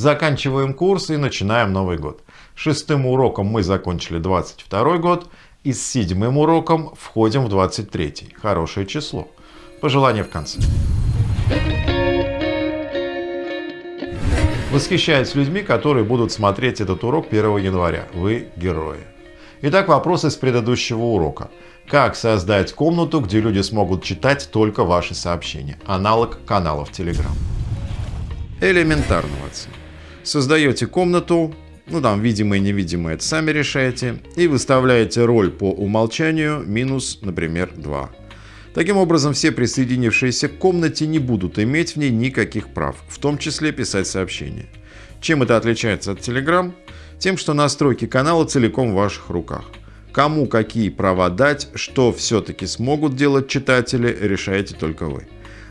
Заканчиваем курс и начинаем Новый год. Шестым уроком мы закончили 22 год и с седьмым уроком входим в 23. Хорошее число. Пожелание в конце. Восхищаюсь людьми, которые будут смотреть этот урок 1 января. Вы герои. Итак, вопрос из предыдущего урока. Как создать комнату, где люди смогут читать только ваши сообщения? Аналог каналов Telegram. Элементарно, Ватсон. Создаете комнату, ну там видимое и невидимое это сами решаете, и выставляете роль по умолчанию минус, например, 2. Таким образом, все присоединившиеся к комнате не будут иметь в ней никаких прав, в том числе писать сообщения. Чем это отличается от Telegram? Тем, что настройки канала целиком в ваших руках. Кому какие права дать, что все-таки смогут делать читатели, решаете только вы.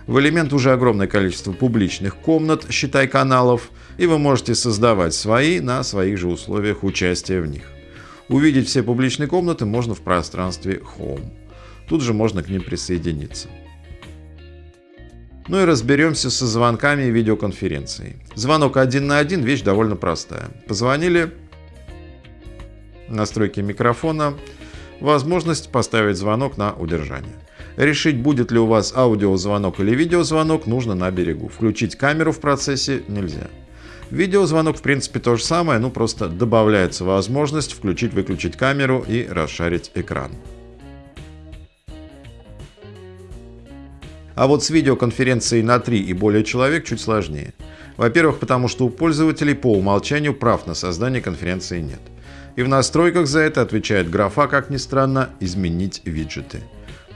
В элемент уже огромное количество публичных комнат, считай каналов, и вы можете создавать свои на своих же условиях участия в них. Увидеть все публичные комнаты можно в пространстве Home. Тут же можно к ним присоединиться. Ну и разберемся со звонками и видеоконференцией. Звонок один на один – вещь довольно простая. Позвонили, настройки микрофона, возможность поставить звонок на удержание. Решить, будет ли у вас аудиозвонок или видеозвонок, нужно на берегу. Включить камеру в процессе нельзя. Видеозвонок в принципе то же самое, ну просто добавляется возможность включить-выключить камеру и расшарить экран. А вот с видеоконференцией на 3 и более человек чуть сложнее. Во-первых, потому что у пользователей по умолчанию прав на создание конференции нет. И в настройках за это отвечает графа, как ни странно, «Изменить виджеты».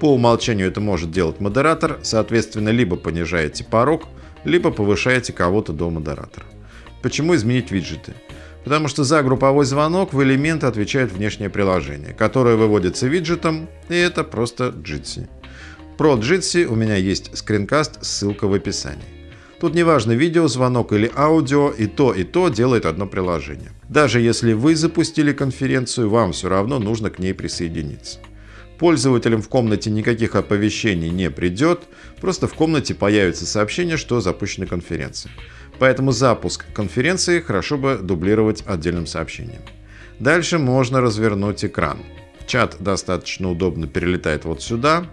По умолчанию это может делать модератор, соответственно, либо понижаете порог, либо повышаете кого-то до модератора. Почему изменить виджеты? Потому что за групповой звонок в элементы отвечает внешнее приложение, которое выводится виджетом, и это просто Jitsi. Про Jitsi у меня есть скринкаст, ссылка в описании. Тут неважно видео, звонок или аудио, и то, и то делает одно приложение. Даже если вы запустили конференцию, вам все равно нужно к ней присоединиться. Пользователям в комнате никаких оповещений не придет, просто в комнате появится сообщение, что запущена конференция. Поэтому запуск конференции хорошо бы дублировать отдельным сообщением. Дальше можно развернуть экран. Чат достаточно удобно перелетает вот сюда.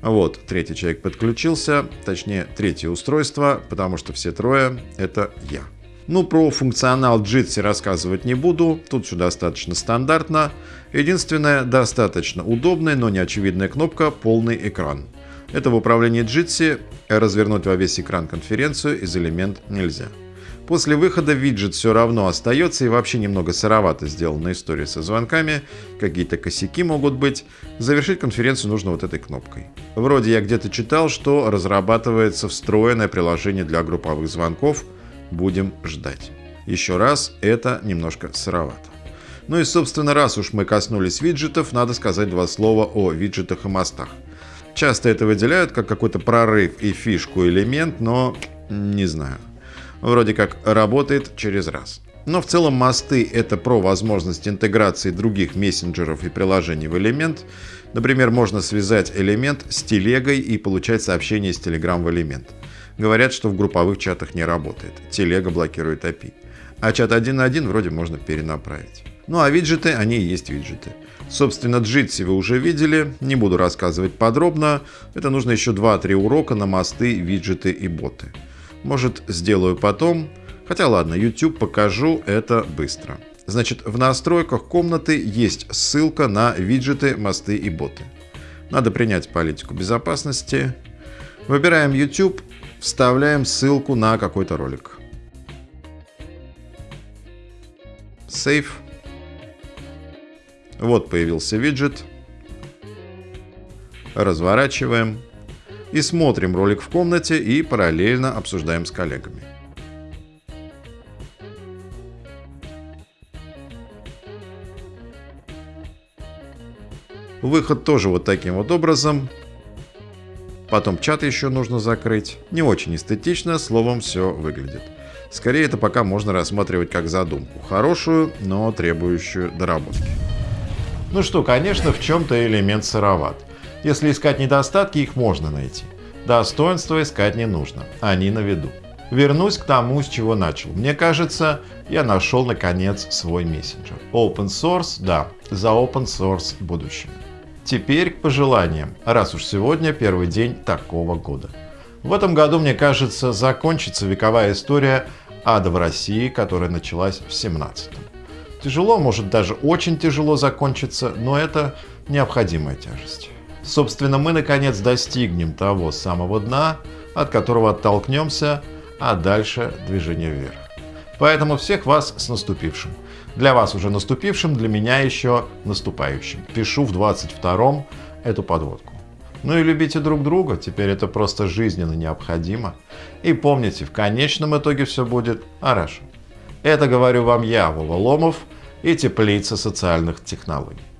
Вот, третий человек подключился, точнее, третье устройство, потому что все трое — это я. Ну, про функционал Jitsi рассказывать не буду, тут все достаточно стандартно. Единственная достаточно удобная, но не очевидная кнопка «Полный экран». Это в управлении Jitsi развернуть во весь экран конференцию из элемент нельзя. После выхода виджет все равно остается и вообще немного сыровато сделана история со звонками, какие-то косяки могут быть. Завершить конференцию нужно вот этой кнопкой. Вроде я где-то читал, что разрабатывается встроенное приложение для групповых звонков. Будем ждать. Еще раз, это немножко сыровато. Ну и собственно, раз уж мы коснулись виджетов, надо сказать два слова о виджетах и мостах. Часто это выделяют как какой-то прорыв и фишку элемент, но не знаю вроде как работает через раз. Но в целом мосты — это про возможность интеграции других мессенджеров и приложений в элемент. Например, можно связать элемент с телегой и получать сообщения с Telegram в элемент. Говорят, что в групповых чатах не работает. Телега блокирует API. А чат один на один вроде можно перенаправить. Ну а виджеты, они и есть виджеты. Собственно, Jitsi вы уже видели, не буду рассказывать подробно. Это нужно еще 2-3 урока на мосты, виджеты и боты. Может, сделаю потом. Хотя ладно, YouTube покажу это быстро. Значит, в настройках комнаты есть ссылка на виджеты, мосты и боты. Надо принять политику безопасности. Выбираем YouTube, вставляем ссылку на какой-то ролик. Save. Вот появился виджет. Разворачиваем и смотрим ролик в комнате и параллельно обсуждаем с коллегами. Выход тоже вот таким вот образом. Потом чат еще нужно закрыть. Не очень эстетично, словом, все выглядит. Скорее, это пока можно рассматривать как задумку. Хорошую, но требующую доработки. Ну что, конечно, в чем-то элемент сыроват. Если искать недостатки, их можно найти. Достоинства искать не нужно, они на виду. Вернусь к тому, с чего начал. Мне кажется, я нашел наконец свой мессенджер. Open source, да, за open source будущее. Теперь к пожеланиям, раз уж сегодня первый день такого года. В этом году, мне кажется, закончится вековая история ада в России, которая началась в 17-м. Тяжело, может даже очень тяжело закончиться, но это необходимая тяжесть. Собственно, мы наконец достигнем того самого дна, от которого оттолкнемся, а дальше движение вверх. Поэтому всех вас с наступившим. Для вас уже наступившим, для меня еще наступающим. Пишу в 22-м эту подводку. Ну и любите друг друга, теперь это просто жизненно необходимо. И помните, в конечном итоге все будет хорошо. Это говорю вам я, Вова Ломов и теплица социальных технологий.